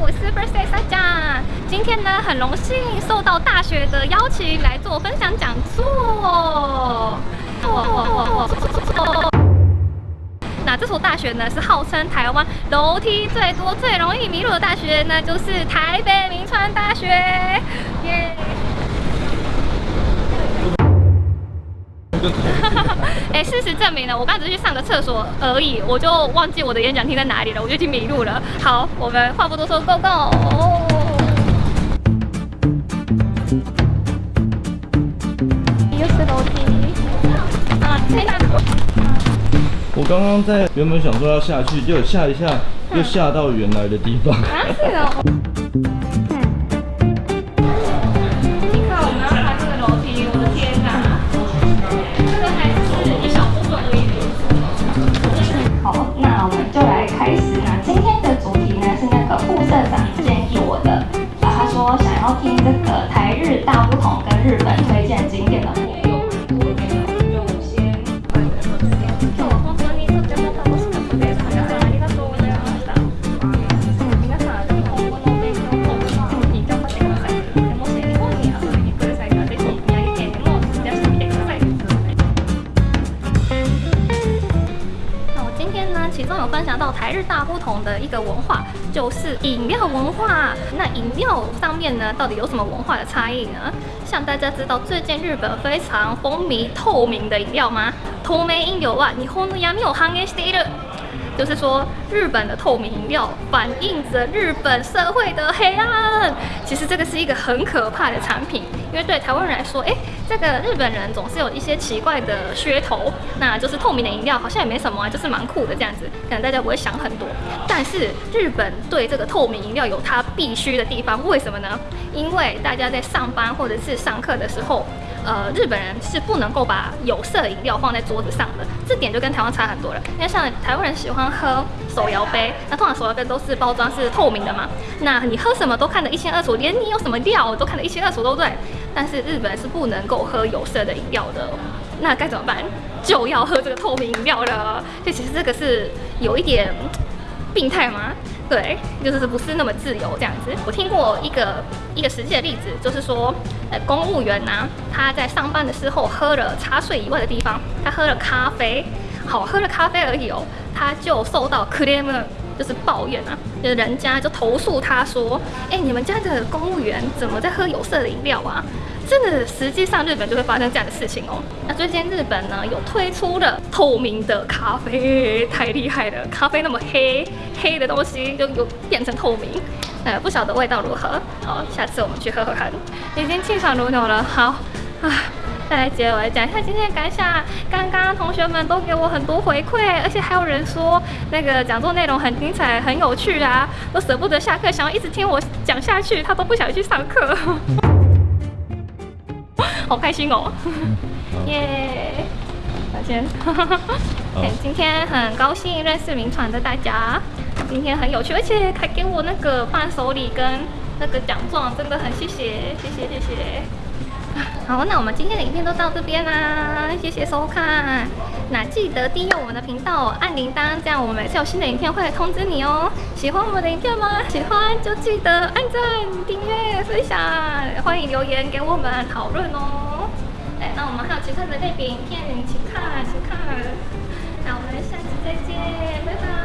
我 Super Stay Saja。今天呢，很荣幸受到大学的邀请来做分享讲座。那这所大学呢，是号称台湾楼梯最多、最容易迷路的大学，那就是台北明川大学。耶！哎，事实证明了，我刚只是去上个厕所而已，我就忘记我的演讲厅在哪里了，我就已经迷路了。好，我们话不多说，Go Go！又是楼梯啊，天哪！我刚刚在原本想说要下去，结果下一下又下到原来的地方。啊，是哦。听这个台日大不同跟日本推荐景点的活动。那我今天呢，其中有分享到台日大不同的一个文化，就是饮料文化。那饮料上面呢，到底有什么文化的差异呢？像大家知道，最近日本非常风靡透明的饮料吗？透明飲料は日本の闇を反映している。就是说，日本的透明饮料反映着日本社会的黑暗。其实这个是一个很可怕的产品，因为对台湾人来说，哎，这个日本人总是有一些奇怪的噱头，那就是透明的饮料好像也没什么啊，就是蛮酷的这样子，可能大家不会想很多。但是日本 对这个透明饮料有它必须的地方，为什么呢？因为大家在上班或者是上课的时候。呃，日本人是不能够把有色饮料放在桌子上的，这点就跟台湾差很多了。因为像台湾人喜欢喝手摇杯，那通常手摇杯都是包装是透明的嘛，那你喝什么都看得一清二楚，连你有什么料都看得一清二楚，对不对？但是日本人是不能够喝有色的饮料的，那该怎么办？就要喝这个透明饮料了。所以其实这个是有一点病态吗？对，就是不是那么自由这样子。我听过一个一个实际的例子，就是说，呃，公务员呐、他在上班的时候喝了茶水以外的地方，他喝了咖啡，好，喝了咖啡而已哦，他就受到 claim 就是抱怨啊，就人家就投诉他说，哎，你们家的公务员怎么在喝有色的饮料啊？真的，实际上日本就会发生这样的事情哦。那最近日本呢有推出了透明的咖啡，太厉害了！咖啡那么黑，黑的东西就有变成透明，呃，不晓得味道如何。好，下次我们去喝喝看。已经气喘如牛了，好啊。再来结尾讲一下今天的感想。刚刚同学们都给我很多回馈，而且还有人说那个讲座内容很精彩、很有趣啊，都舍不得下课，想要一直听我讲下去，他都不想去上课。好开心哦！耶，再见。哎，今天很高兴认识名传的大家，今天很有趣，而且还给我那个伴手礼跟那个奖状，真的很谢谢，谢谢，谢谢。好，那我们今天的影片都到这边啦，谢谢收看。那记得订阅我们的频道，按铃铛，这样我们每次有新的影片会通知你哦。喜欢我们的影片吗？喜欢就记得按赞、订阅、分享，欢迎留言给我们讨论哦。哎，那我们还有其他的类别影片，请看，请看。那我们下期再见。拜拜